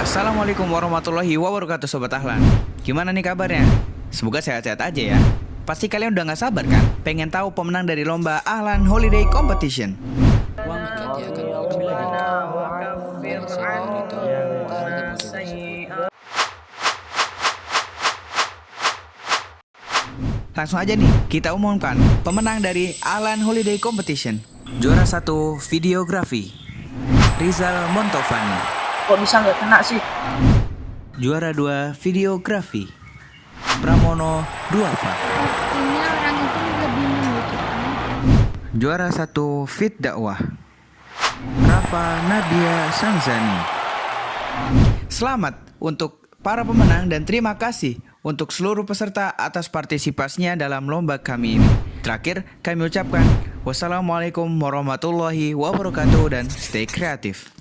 Assalamualaikum warahmatullahi wabarakatuh Sobat Ahlan. Gimana nih kabarnya? Semoga sehat-sehat aja ya. Pasti kalian udah gak sabar kan? Pengen tahu pemenang dari lomba Ahlan Holiday Competition. Langsung aja nih, kita umumkan pemenang dari Ahlan Holiday Competition. Juara satu videografi Rizal Montovani Kok bisa nggak kena sih? Juara dua videografi Pramono Duafa Artinya orang itu lebih membutuhkan Juara satu Fit Dakwah Rafa Nadia Sanzani Selamat untuk para pemenang dan terima kasih untuk seluruh peserta atas partisipasinya dalam lomba kami ini. Terakhir, kami ucapkan wassalamualaikum warahmatullahi wabarakatuh dan stay kreatif.